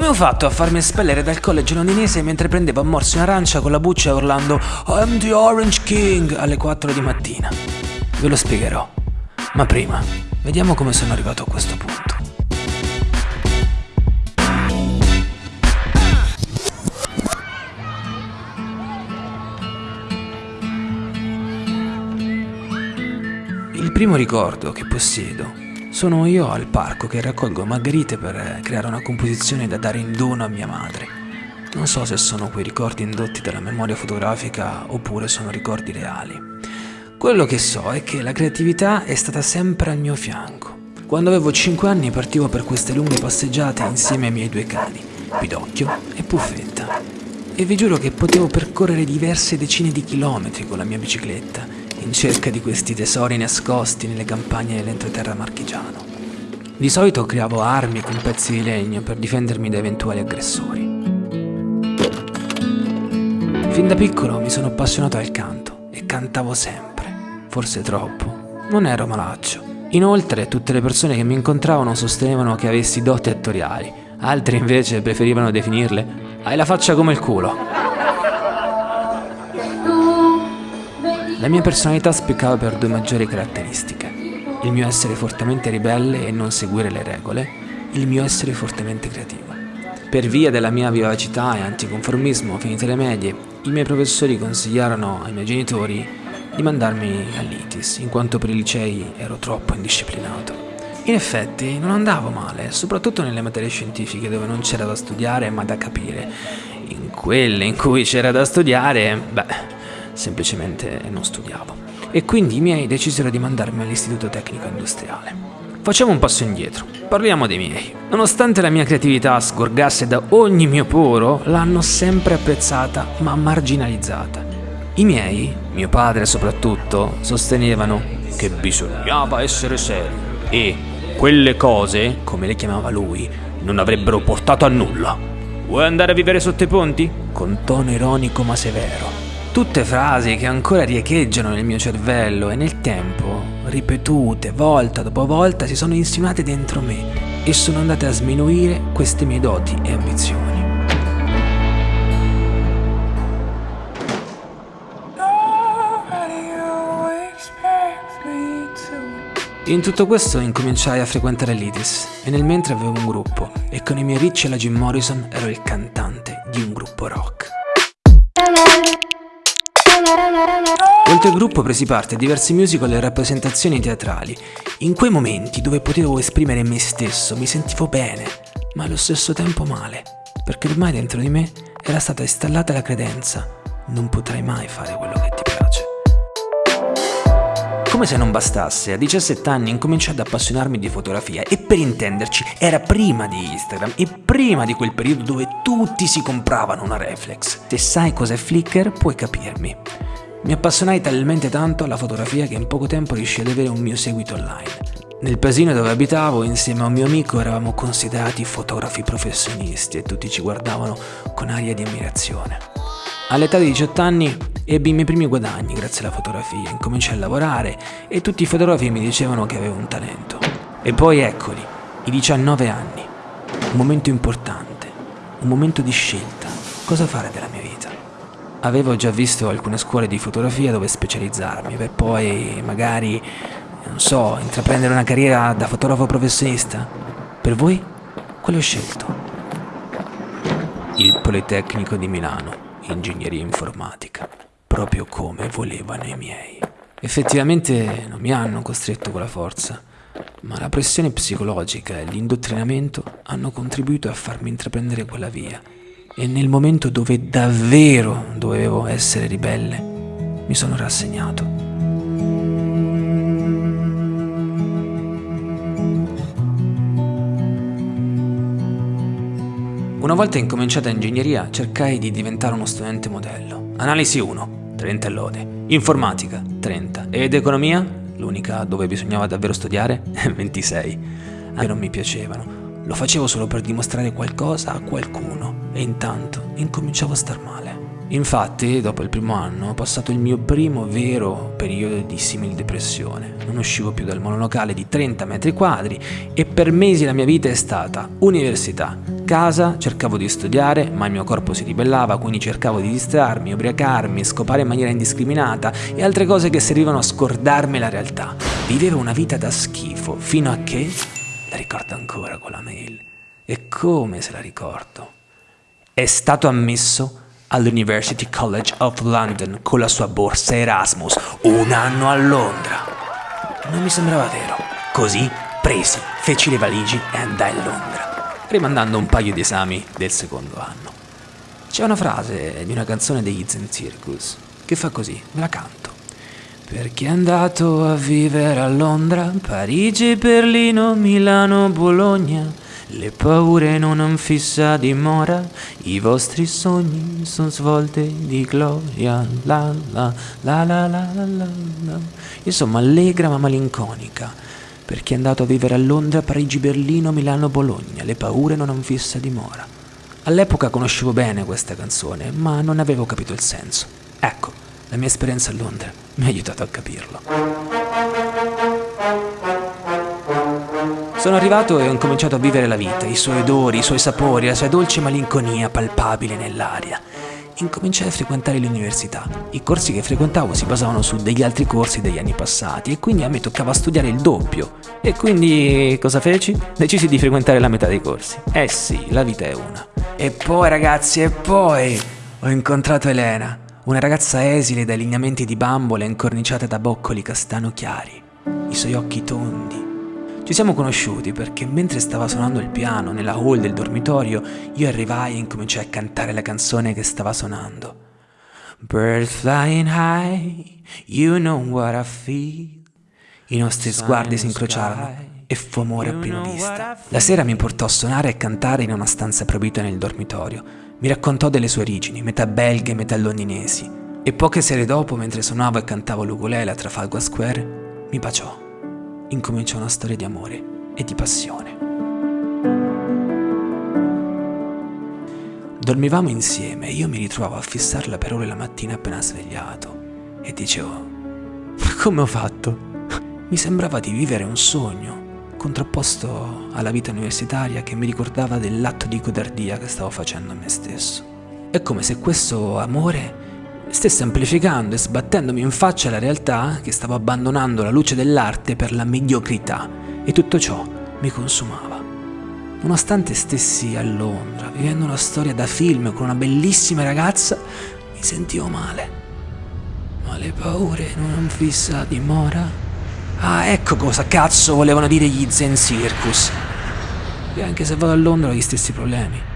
Come ho fatto a farmi espellere dal college londinese mentre prendevo a morsi un'arancia con la buccia urlando I'm the Orange King alle 4 di mattina? Ve lo spiegherò. Ma prima, vediamo come sono arrivato a questo punto. Il primo ricordo che possiedo sono io al parco che raccolgo margherite per creare una composizione da dare in dono a mia madre. Non so se sono quei ricordi indotti dalla memoria fotografica oppure sono ricordi reali. Quello che so è che la creatività è stata sempre al mio fianco. Quando avevo 5 anni partivo per queste lunghe passeggiate insieme ai miei due cani, Pidocchio e Puffetta. E vi giuro che potevo percorrere diverse decine di chilometri con la mia bicicletta in cerca di questi tesori nascosti nelle campagne dell'entroterra marchigiano. Di solito creavo armi con pezzi di legno per difendermi da eventuali aggressori. Fin da piccolo mi sono appassionato al canto e cantavo sempre, forse troppo. Non ero malaccio. Inoltre tutte le persone che mi incontravano sostenevano che avessi doti attoriali, altri invece preferivano definirle hai la faccia come il culo. La mia personalità spiccava per due maggiori caratteristiche. Il mio essere fortemente ribelle e non seguire le regole, il mio essere fortemente creativo. Per via della mia vivacità e anticonformismo finite le medie, i miei professori consigliarono ai miei genitori di mandarmi all'ITIS, in quanto per i licei ero troppo indisciplinato. In effetti non andavo male, soprattutto nelle materie scientifiche dove non c'era da studiare ma da capire. In quelle in cui c'era da studiare, beh, semplicemente non studiavo. E quindi i miei decisero di mandarmi all'istituto tecnico industriale. Facciamo un passo indietro, parliamo dei miei. Nonostante la mia creatività sgorgasse da ogni mio poro, l'hanno sempre apprezzata ma marginalizzata. I miei, mio padre soprattutto, sostenevano che bisognava essere seri e quelle cose, come le chiamava lui, non avrebbero portato a nulla. Vuoi andare a vivere sotto i ponti? Con tono ironico ma severo. Tutte frasi che ancora riecheggiano nel mio cervello e nel tempo, ripetute volta dopo volta, si sono insinuate dentro me e sono andate a sminuire queste mie doti e ambizioni. In tutto questo incominciai a frequentare l'ITIS e nel mentre avevo un gruppo e con i miei Rich e la Jim Morrison ero il cantante di un gruppo rock. Oltre al gruppo presi parte a diversi musical e rappresentazioni teatrali. In quei momenti dove potevo esprimere me stesso mi sentivo bene, ma allo stesso tempo male, perché ormai dentro di me era stata installata la credenza non potrai mai fare quello che ti piace. Come se non bastasse, a 17 anni incominciai ad appassionarmi di fotografia e per intenderci era prima di Instagram e prima di quel periodo dove tutti si compravano una reflex. Se sai cos'è Flickr puoi capirmi. Mi appassionai talmente tanto alla fotografia che in poco tempo riuscii ad avere un mio seguito online. Nel paesino dove abitavo, insieme a un mio amico, eravamo considerati fotografi professionisti e tutti ci guardavano con aria di ammirazione. All'età di 18 anni ebbi i miei primi guadagni grazie alla fotografia, incominciai a lavorare e tutti i fotografi mi dicevano che avevo un talento. E poi eccoli, i 19 anni, un momento importante, un momento di scelta, cosa fare della mia vita. Avevo già visto alcune scuole di fotografia dove specializzarmi per poi magari, non so, intraprendere una carriera da fotografo professionista. Per voi? Quale ho scelto? Il Politecnico di Milano, ingegneria informatica, proprio come volevano i miei. Effettivamente non mi hanno costretto con la forza, ma la pressione psicologica e l'indottrinamento hanno contribuito a farmi intraprendere quella via e nel momento dove davvero dovevo essere ribelle, mi sono rassegnato. Una volta incominciata ingegneria cercai di diventare uno studente modello. Analisi 1, 30 lode. Informatica, 30. Ed economia, l'unica dove bisognava davvero studiare, 26. A non mi piacevano. Lo facevo solo per dimostrare qualcosa a qualcuno e intanto incominciavo a star male. Infatti, dopo il primo anno, ho passato il mio primo vero periodo di simil depressione. Non uscivo più dal monolocale di 30 metri quadri e per mesi la mia vita è stata università, casa, cercavo di studiare, ma il mio corpo si ribellava, quindi cercavo di distrarmi, ubriacarmi, scopare in maniera indiscriminata e altre cose che servivano a scordarmi la realtà. Vivevo una vita da schifo, fino a che... La ricordo ancora quella mail. E come se la ricordo? È stato ammesso all'University College of London con la sua borsa Erasmus, un anno a Londra. Non mi sembrava vero. Così presi, feci le valigie e andai a Londra, rimandando un paio di esami del secondo anno. C'è una frase di una canzone degli Zen Circus che fa così, me la canto. Perché è andato a vivere a Londra, Parigi, Berlino, Milano, Bologna. Le paure non han fissa dimora, i vostri sogni sono svolte di gloria. La la la la la la la. Insomma, allegra ma malinconica perché è andato a vivere a Londra, Parigi, Berlino, Milano, Bologna. Le paure non han fissa dimora. All'epoca conoscevo bene questa canzone, ma non avevo capito il senso. Ecco, la mia esperienza a Londra mi ha aiutato a capirlo. Sono arrivato e ho incominciato a vivere la vita, i suoi odori, i suoi sapori, la sua dolce malinconia palpabile nell'aria incominciai a frequentare l'università. I corsi che frequentavo si basavano su degli altri corsi degli anni passati e quindi a me toccava studiare il doppio. E quindi cosa feci? Decisi di frequentare la metà dei corsi. Eh sì, la vita è una. E poi ragazzi, e poi ho incontrato Elena, una ragazza esile dai lineamenti di bambole incorniciate da boccoli castano chiari, i suoi occhi tondi ci siamo conosciuti perché mentre stava suonando il piano nella hall del dormitorio, io arrivai e incominciai a cantare la canzone che stava suonando. Birds flying high, you know what I feel. I nostri sguardi si incrociarono e fu amore a prima vista. La sera mi portò a suonare e cantare in una stanza proibita nel dormitorio. Mi raccontò delle sue origini, metà belghe, metà londinesi. E poche sere dopo, mentre suonavo e cantavo l'ukulele a Trafalgar Square, mi baciò incomincia una storia di amore e di passione. Dormivamo insieme e io mi ritrovavo a fissarla per ore la mattina appena svegliato e dicevo, ma come ho fatto? Mi sembrava di vivere un sogno, contrapposto alla vita universitaria che mi ricordava dell'atto di codardia che stavo facendo a me stesso. È come se questo amore stesse amplificando e sbattendomi in faccia la realtà che stavo abbandonando la luce dell'arte per la mediocrità e tutto ciò mi consumava. Nonostante stessi a Londra, vivendo una storia da film con una bellissima ragazza, mi sentivo male. Ma le paure non han fissa dimora? Ah, ecco cosa cazzo volevano dire gli Zen Circus. E anche se vado a Londra ho gli stessi problemi.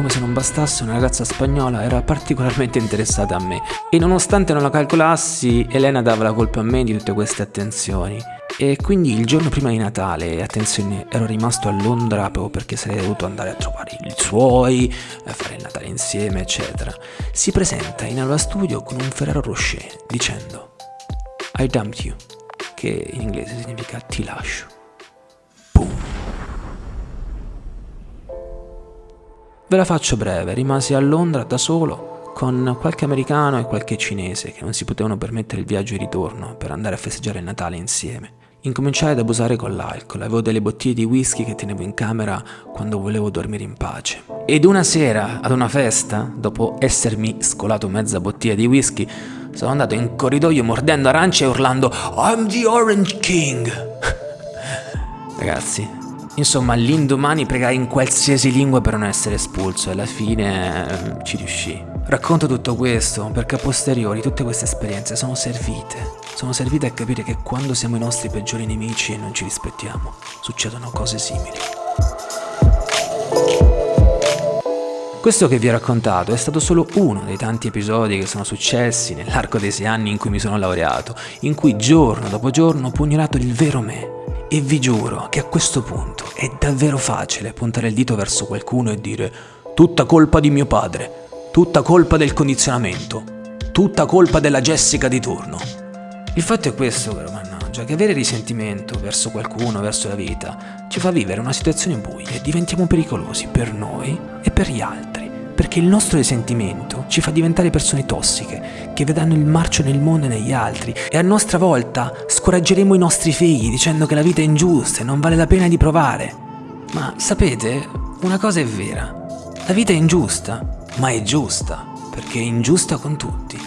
Come se non bastasse, una ragazza spagnola era particolarmente interessata a me e nonostante non la calcolassi, Elena dava la colpa a me di tutte queste attenzioni. E quindi il giorno prima di Natale, attenzione, ero rimasto a Londra proprio perché sarei dovuto andare a trovare i suoi, a fare il Natale insieme, eccetera. Si presenta in aula studio con un Ferrero Rocher dicendo I dumped you, che in inglese significa ti lascio. Ve la faccio breve, rimasi a Londra da solo con qualche americano e qualche cinese che non si potevano permettere il viaggio di ritorno per andare a festeggiare il Natale insieme. Incominciai ad abusare con l'alcol, avevo delle bottiglie di whisky che tenevo in camera quando volevo dormire in pace. Ed una sera, ad una festa, dopo essermi scolato mezza bottiglia di whisky, sono andato in corridoio mordendo arance e urlando I'm the Orange King! Ragazzi, Insomma, l'indomani pregai in qualsiasi lingua per non essere espulso e alla fine eh, ci riuscì. Racconto tutto questo perché a posteriori tutte queste esperienze sono servite. Sono servite a capire che quando siamo i nostri peggiori nemici e non ci rispettiamo, succedono cose simili. Questo che vi ho raccontato è stato solo uno dei tanti episodi che sono successi nell'arco dei sei anni in cui mi sono laureato, in cui giorno dopo giorno ho pugnalato il vero me, e vi giuro che a questo punto è davvero facile puntare il dito verso qualcuno e dire tutta colpa di mio padre, tutta colpa del condizionamento, tutta colpa della Jessica di turno. Il fatto è questo, però, mannaggia, che avere risentimento verso qualcuno, verso la vita, ci fa vivere una situazione buia e diventiamo pericolosi per noi e per gli altri perché il nostro risentimento ci fa diventare persone tossiche, che vedranno il marcio nel mondo e negli altri, e a nostra volta scoraggeremo i nostri figli dicendo che la vita è ingiusta e non vale la pena di provare. Ma sapete, una cosa è vera, la vita è ingiusta, ma è giusta, perché è ingiusta con tutti.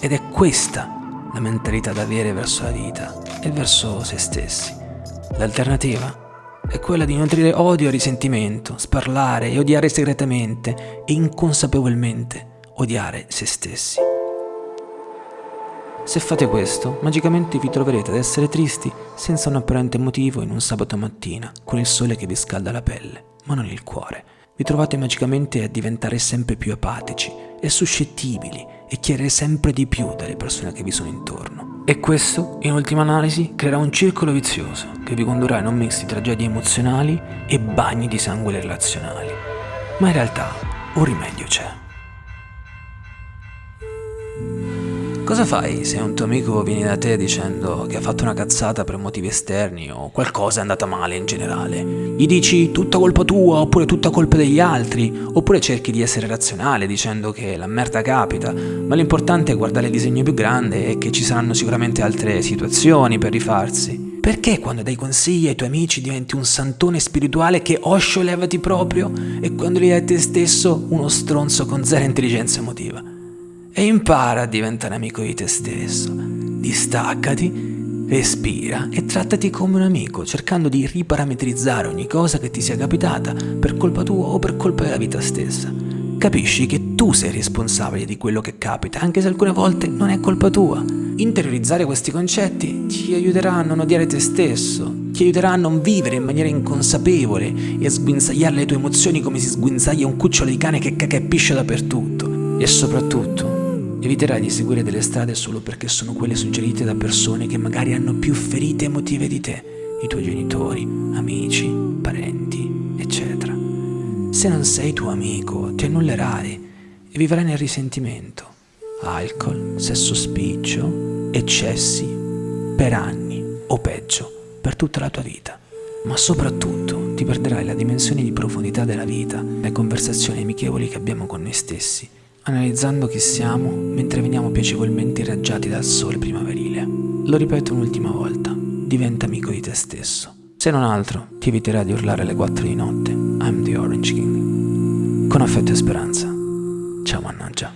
Ed è questa la mentalità da avere verso la vita e verso se stessi. L'alternativa è quella di nutrire odio e risentimento, sparlare e odiare segretamente e inconsapevolmente odiare se stessi. Se fate questo, magicamente vi troverete ad essere tristi senza un apparente motivo in un sabato mattina, con il sole che vi scalda la pelle, ma non il cuore. Vi trovate magicamente a diventare sempre più apatici e suscettibili e chiedere sempre di più dalle persone che vi sono intorno. E questo, in ultima analisi, creerà un circolo vizioso che vi condurrà in un mix di tragedie emozionali e bagni di sangue relazionali. Ma in realtà un rimedio c'è. Cosa fai se un tuo amico viene da te dicendo che ha fatto una cazzata per motivi esterni o qualcosa è andata male in generale? Gli dici tutta colpa tua oppure tutta colpa degli altri? Oppure cerchi di essere razionale dicendo che la merda capita, ma l'importante è guardare il disegno più grande e che ci saranno sicuramente altre situazioni per rifarsi? Perché quando dai consigli ai tuoi amici diventi un santone spirituale che oscio levati proprio e quando li dai a te stesso uno stronzo con zero intelligenza emotiva? E impara a diventare amico di te stesso. Distaccati, respira e trattati come un amico, cercando di riparametrizzare ogni cosa che ti sia capitata per colpa tua o per colpa della vita stessa. Capisci che tu sei responsabile di quello che capita, anche se alcune volte non è colpa tua. Interiorizzare questi concetti ti aiuterà a non odiare te stesso, ti aiuterà a non vivere in maniera inconsapevole e a sguinzagliare le tue emozioni come si sguinzaglia un cucciolo di cane che caga e piscia dappertutto. E soprattutto, Eviterai di seguire delle strade solo perché sono quelle suggerite da persone che magari hanno più ferite emotive di te, i tuoi genitori, amici, parenti, eccetera. Se non sei tuo amico, ti annullerai e vivrai nel risentimento. Alcol, sesso spiccio, eccessi, per anni o peggio, per tutta la tua vita. Ma soprattutto ti perderai la dimensione di profondità della vita, le conversazioni amichevoli che abbiamo con noi stessi analizzando chi siamo mentre veniamo piacevolmente irraggiati dal sole primaverile. Lo ripeto un'ultima volta, diventa amico di te stesso. Se non altro, ti eviterà di urlare alle 4 di notte, I'm the Orange King. Con affetto e speranza. Ciao mannaggia.